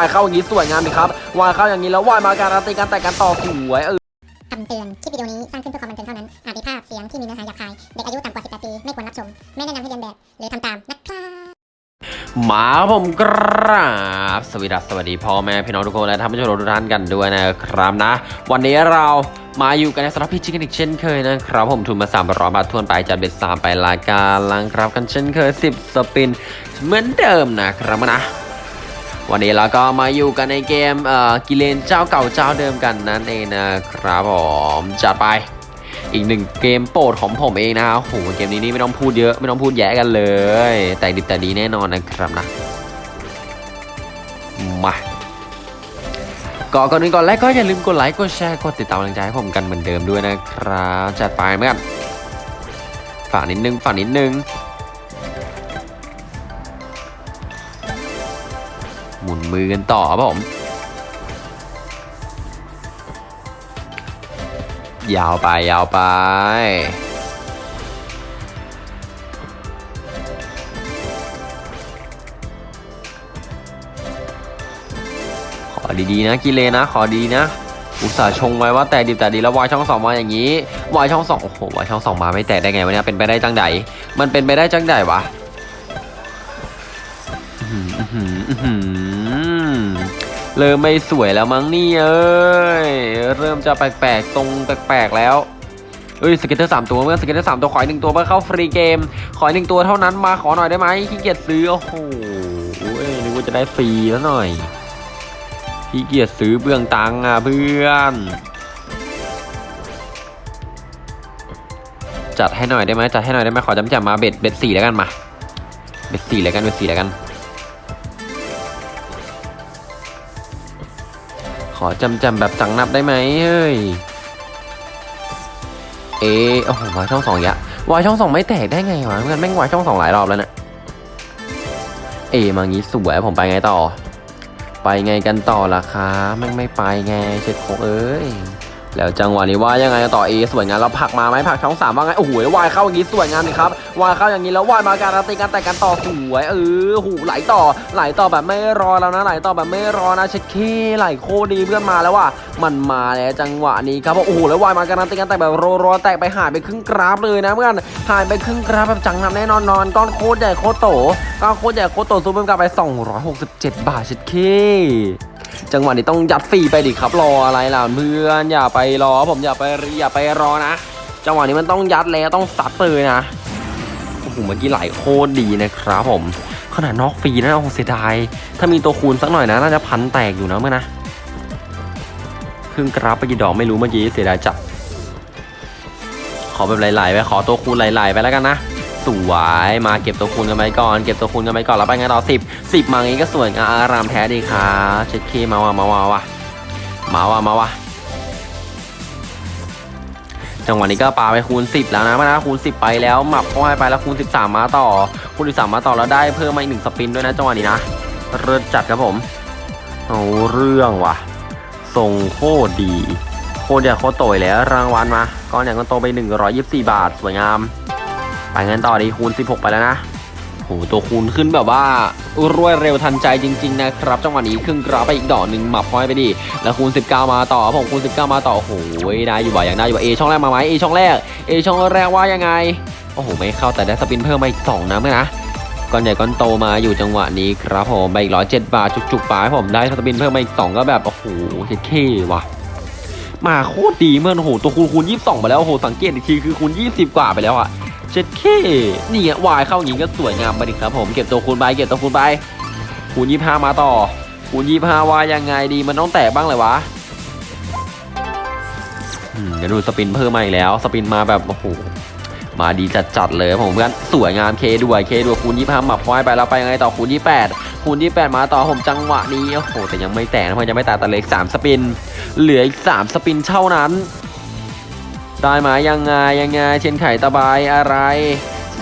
ายเข้าอย่างนี้สวยงามดีครับวายเข้าอย่างนี้แล้ววายมาการันตีการแต่กันต่อสวยเออคำเตือน คลิปวิดีโอนี้สร้างขึ้นเพื่อความบันเทิงเท่านั้น อาจมีภาพเสียงที่มีเนื้อหาหยาบคาย เด็กอายุต่ำกว่า 18 ปี ไม่ควรรับชม ไม่แนะนำให้เรียนแบบ หรือทำตามนะครับมาครับผมกราบสวัสดีครับสวัสดีพ่อแม่พี่น้องทุกคนและท่านผู้ชมทุกท่านกันด้วยนะครับนะ วันนี้เรามาอยู่กันในสำหรับพี่ชิคกันอีกเช่นเคยนะครับ ผมทุนมา3 0 0บาททวนไปจัดเบ็ดสามไปรายการลังครับกันเช่นเคย 10 สปินเหมือนเดิมนะครับนะ วันนี้เราก็มาอยู่กันในเกมเอ่อกิเลนเจ้าเก่าเจ้าเดิมกันนั่นเองนะครับผมจัดไป อีกหนึ่งเกมโปรดของผมเองนะครับโหเกมนี้นี่ไม่ต้องพูดเยอะไม่ต้องพูดแย่กันเลย แต่ดิบแต่ดีแน่นอนนะครับนะมาก่อนก่อนอื่นก่อนแรกก็อย่าลืมกดไลค์กดแชร์กดติดตามกำลังใจให้ผมกันเหมือนเดิมด้วยนะครับจัดไปเหมือนกันฝากนิดนึงฝากนิดนึง มุนมือกันต่อครับผม ยาวไปยาวไปขอดีๆนะกิเลนะขอดีนะ อุตส่าห์ชงไว้ว่าแต่ดีแต่ดีแล้ววายช่องสองมาอย่างนี้วายช่องสองโอ้โหวายช่องสองมาไม่แตกได้ไงวะเนี่ยเป็นไปได้จังใดมันเป็นไปได้จังใดวะ เริ่มไม่สวยแล้วมั้งนี่เอ้ย เริ่มจะแปลกๆ ตรงแปลกๆแล้วเอ้ย scatter สามตัวเมื่อ scatter สามตัวขออีกหนึ่งตัวเพื่อเข้า free game ขอหนึ่งตัวเท่านั้นมาขอหน่อยได้ไหมขี้เกียจซื้อโอ้โหเอ้ยนึกว่าจะได้ฟรีแล้วหน่อยขี้เกียจซื้อเปลืองตังค์อะเพื่อน จัดให้หน่อยได้ไหมจัดให้หน่อยได้ไหมขอจำจำมาเบ็ดเบ็ดสี่แล้วกันมาเบ็ดสี่แล้วกันเบ็ดสี่แล้วกัน อจำจำแบบจังนับได้ไหมเฮ้ย เอะโอ้โหวายช่องสองยะวายช่องสองไม่แตกได้ไงวะเพื่อนแม่งวายช่องสองหลายรอบแล้วเนี่ยเอมางี้สวยผมไปไงต่อ ไปไงกันต่อล่ะคะแม่งไม่ไปไงเช็ดโคงเอ้ย แล้วจังหวะนี้ว่ายังไงต่อเอสวยงามเราผักมาไหมผักช่องสามว่าไงโอ้โหวายเข้าอย่างนี้สวยงามเลยครับวายเข้าอย่างนี้แล้ววายมาการันตีการแต่งกันต่อสวยเออหูไหลต่อไหลต่อแบบไม่รอแล้วนะไหลต่อแบบไม่รอนะเช็ดเคไหลโคดีเพื่อนมาแล้วว่ะมันมาแล้วจังหวะนี้ครับโอ้โหแล้ววายมาการันตีการแต่แบบรอๆแตกไปหายไปครึ่งกราฟเลยนะเพื่อนหายไปครึ่งกราฟแบบจังนำแน่นอนนอนก้อนโคตรใหญ่โคตรโตก้อนโคตรใหญ่โคตรโตซูเพิ่มกลับไป 267 บาทเช็ดเค จังหวะนี้ต้องยัดฟรีไปดิครับรออะไรล่ะเพื่อนอย่าไปรอผมอย่าไปอย่าไปรอนะจังหวะนี้มันต้องยัดแล้วต้องซัดเลยนะโอ้โหเมื่อกี้ไหลโคตรดีนะครับผมขนาดนอกฟรีนะโอ้เสียดายถ้ามีตัวคูณสักหน่อยนะน่าจะพันแตกอยู่นะเมื่อนะครึ่งกราฟไปกี่ดอกไม่รู้เมื่อกี้เสียดายจัดขอแบบไหลๆไปขอตัวคูณไหลๆไปแล้วกันนะ สวยมาเก็บตัวคูณกันไปก่อน เก็บตัวคูณกันไปก่อนแล้วไปไงต่อสิบสิบมางี้ก็สวยงามอารามแท้ดีครับเช็ดเคมาว่ะมาว่ะว่ะมาว่ะมาว่ะจังหวะนี้ก็ปาไปคูณ 10 แล้วนะมานะคูณ 10 ไปแล้วหมับเข้าให้ไปแล้วคูณ 13 มาต่อ คูณ 13 มาต่อแล้วได้เพิ่มมาอีกหนึ่งสปินด้วยนะจังหวะนี้นะเริ่มจัดครับผมเอาเรื่องว่ะทรงโคตรดี โคตรใหญ่โคตรโตยแล้วรางวัลมาก้อนใหญ่ก้อนโตไป 124 บาท สวยงาม ไปงั้นต่อดีคูณ 16 ไปแล้วนะโหตัวคูณขึ้นแบบว่ารวดเร็วทันใจจริง ๆ นะครับ จังหวะนี้ครึ่งกราไปอีกดอกหนึ่งหมับพ้อยไปดิแล้วคูณ 19 มาต่อผมคูณ 19 มาต่อโหได้อยู่บ่าอย่างได้อยู่บ่เอช่องแรกมาไหมเอช่องแรกเอช่องแรกว่ายังไงโอ้โหไม่เข้าแต่ได้สปินเพิ่มมาอีก2นะเมื่อนะก้อนใหญ่ก้อนโตมาอยู่จังหวะนี้ครับผมไปอีกร้อยเจ็ดบาทจุกๆไปให้ผมได้สปินเพิ่มมาอีก2ก็แบบโอ้โหเท่ว่ะมาโคตรดีเมื่อโอ้โหตัวคูณคูณ22ไปแล้วโอ้โหสังเกตอีกทีคือคูณ20กว่าไปแล้วอะ เจ็ดเคนี่วายเข้าอย่างนี้ก็สวยงามไปดิครับผมเก็บตัวคูณไปเก็บตัวคูณไปคูณยี่ห้ามาต่อคูณยี่ห้าวายยังไงดีมันต้องแตะบ้างเลยวะอืมเดี๋ยวดูสปินเพิ่มมาอีกแล้ว สปินมาแบบโอ้โหมาดีจัดๆเลยผมเพื่อนสวยงามเคด้วยเคด้วยคูณยี่ห้าหมับควายไปแล้วไปยังไงต่อคูณยี่แปดคูณยี่แปดมาต่อผมจังหวะนี้ โอ้โห แต่ยังไม่แตกนะเพราะยังไม่แตกแต่เหลืออีกสามสปิน เหลืออีกสามสปินเท่านั้น ได้ไหมยังไงยังไงเชนไข่ตะบายอะไร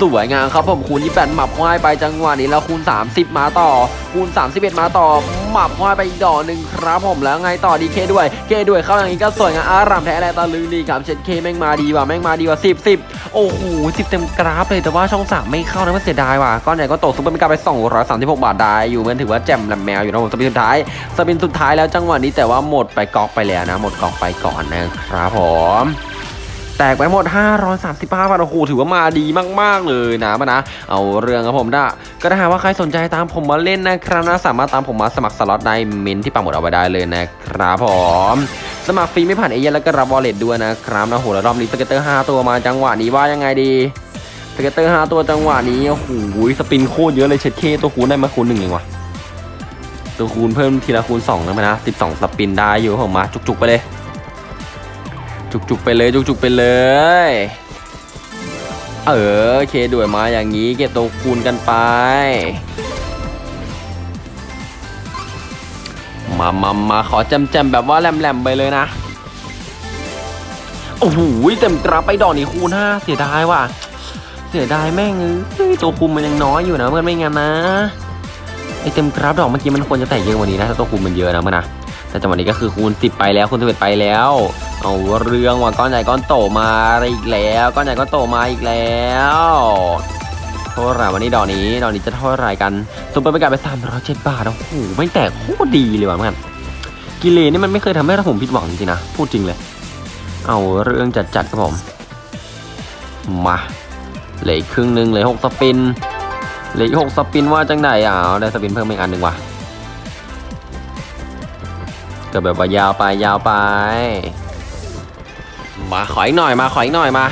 สวยงามครับผมคูณ28หมับควายไปจังหวะนี้แล้วคูณ 30 มาต่อ คูณ 31 มาต่อ หมับควายไปอีกดอกหนึ่งครับผมแล้วไงต่อดีเคด้วย เคด้วยเข้าอย่างนี้ก็สวยงามอารามแท้แลตะลึงดีครับเชนเคแม่งมาดีว่ะแม่งมาดีว่ะ10 10โอ้โหสิบเต็มกราฟเลยแต่ว่าช่องสามไม่เข้านะมันเสียดายว่ะก้อนใหญ่ก็ตกซุปเปอร์เมกาไป 236 บาทได้อยู่มันถือว่าแจ่มแหลมแมวอยู่นะผม spin สุดท้าย spin สุดท้ายแล้วจังหวะนี้แต่ว่าหมดไปก๊อกไปแล้วนะ หมดก๊อกไปก่อนนะครับผม แตกไปหมด 535บาทโอ้โหถือว่ามาดีมากๆเลยนะมานะ เอาเรื่องครับผมนะก็ถ้าหากว่าใครสนใจตามผมมาเล่นนะครับนะสามารถตามผมมาสมัครสล็อตในเมนต์ที่ปักหมุดเอาไว้ได้เลยนะครับผมสมัครฟรีไม่ผ่านเอเย่นต์แล้วก็รับ wallet ด้วยนะครับนะโหแล้วรอบนี้ scatter 5 ตัวมาจังหวะนี้ว่ายังไงดีscatter 5ตัวจังหวะนี้โอ้โห spin โคตรเยอะเลยเช็ดเคตัวคูณได้มาคูณหนึ่งเองว่ะตัวคูณเพิ่มทีละคูณ2นะมานะ12 spin ได้อยู่ผมมาจุกๆไปเลย จุกๆไปเลยจุกๆไปเลย A K ด้วยมาอย่างนี้เก็บตัวคูณกันไป มามามาขอแจ่มๆแบบว่าแหลมๆไปเลยนะ โอ้โหเต็มกราฟไปดอกนี้คูณห้าเสียดายว่ะ เสียดายแม่งเอ้ยตัวคูณมันยังน้อยอยู่นะเพื่อนไม่งั้นนะไอเต็มกราฟดอกเมื่อกี้มันควรจะแตกเยอะกว่านี้นะถ้าตัวคูณมันเยอะนะเมื่อนะ แต่จังหวะนี้ก็คือคูณ10ไปแล้วคูณ11ไปแล้ว เอาเรื่องว่ะก้อนใหญ่ก้อนโตมาอีกแล้วก้อนใหญ่ก้อนโตมาอีกแล้วเท่าไหร่วันนี้ดอกนี้ดอกนี้จะเท่าไหร่กันซุปเปอร์ไปกันไป307บาทโอ้โหไม่แตกโคตรดีเลยว่ะเพื่อนกิเลนนี่มันไม่เคยทำให้ผมผิดหวังจริงนะพูดจริงเลย เอาเรื่องจัดๆครับผมมาเหลืออีกครึ่งหนึ่งเหลือหกสปินเหลืออีกหกสปินว่าจังไหนอะเอได้สปินเพิ่มอีกอันหนึ่งว่ะ ก็แบบว่ายาวไปยาวไป มาขออีกหน่อยมาขออีกหน่อยมา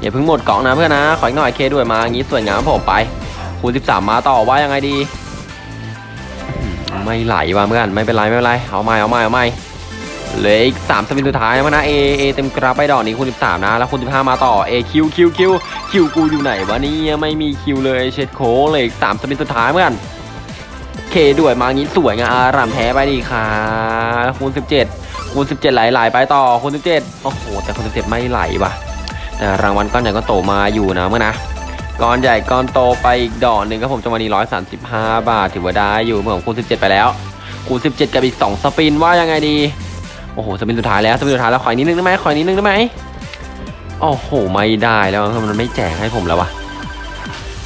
อย่าเพิ่งหมดกล่องนะเพื่อนนะขออีกหน่อยเคด้วยมาอย่างนี้สวยงามครับผมไปคูณ13 มาต่อว่ายังไงดี ไม่ไหลว่ะเพื่อนไม่เป็นไรไม่เป็นไรเอาใหม่เอาใหม่เอาใหม่เหลืออีก3 spin สุดท้ายนะ A A เต็มกราฟไปดอกนี้คูณ13 นะ แล้วคูณ15 มาต่อ A Q Q Q Q กูอยู่ไหนวะนี่ไม่มี Q เลยเช็ดเข้เลยอีก3 spin สุดท้ายเพื่อน K ด้วยมางี้สวยงามอารามแท้ไปดีค่ะคูณ17คูณ17 ไหลไหลไปต่อคูณ17 โอ้โห แต่คูณ17 ไม่ไหลว่ะ แต่รางวัลก้อนใหญ่ก็โตมาอยู่นะเมื่อนะก้อนใหญ่ก้อนโตไปอีกดอกหนึ่งครับผมจังหวะนี้135 บาทถือว่าได้อยู่เมื่อผมคูณ17 ไปแล้วคูณ17 กับอีก 2 สปินว่ายังไงดีโอ้โหสปินสุดท้ายแล้วสปินสุดท้ายแล้วขออีกนิดนึงได้ไหมขออีกนิดนึงได้ไหมโอ้โหไม่ได้แล้วมันไม่แจกให้ผมแล้ววะ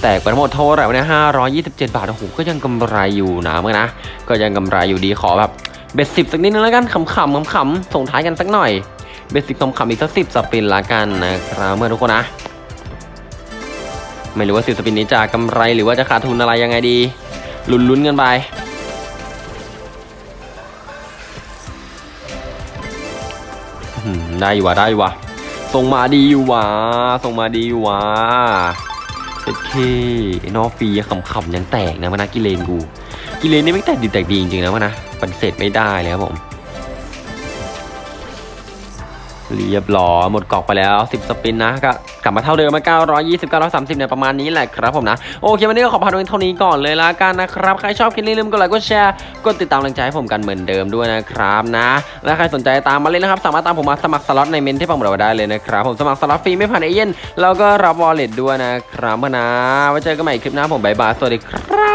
แตกไปทั้งหมดเท่าไหร่วะเนี่ยห้าร้อยยี่สิบเจ็ดบาทโอ้โหก็ยังกำไรอยู่นะเมื่อนะ ก็ยังกำไรอยู่ดีขอแบบเบ็ดสิบสักนิดนึงแล้วกันขำๆขำๆส่งท้ายกันสักหน่อย เบ็ดสิบขำๆอีกสักสิบสปินละกันนะครับเมื่อทุกคนนะ ไม่รู้ว่าสิบสปินนี้จะกำไรหรือว่าจะขาดทุนอะไรยังไงดีลุ้นๆกันไปได้อยู่ว่ะได้อยู่ว่ะส่งมาดีอยู่ว่ะส่งมาดีอยู่ว่ะ โอเคนอฟีขำๆยังแตกนะมานะกิเลนกู กิเลนนี่ไม่แตกดีแตกดีจริงๆนะมานะปฏิเสธไม่ได้เลยครับผม เรียบร้อยหมดก๊อกไปแล้ว 10 spin นะก็กลับมาเท่าเดิมมา 920 930เนี่ยประมาณนี้แหละครับผมนะ โอเค วันนี้ก็ขอพาดูเท่านี้ก่อนเลยละกันนะครับ ใครชอบคลิปนี้ลืมกดไลค์กดแชร์กดติดตามกำลังใจให้ผมกันเหมือนเดิมด้วยนะครับนะ และใครสนใจตามมาเล่นนะครับ สามารถตามผมมาสมัครสล็อตในเมนต์ที่ปักหมุดเอาไว้ได้เลยนะครับ ผมสมัครสล็อตฟรีไม่ผ่านเอเย่นต์แล้วก็รับ wallet ด้วยนะครับนะไว้เจอกันใหม่คลิปหน้าผม bye bye สวัสดีครับ